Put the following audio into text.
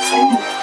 Música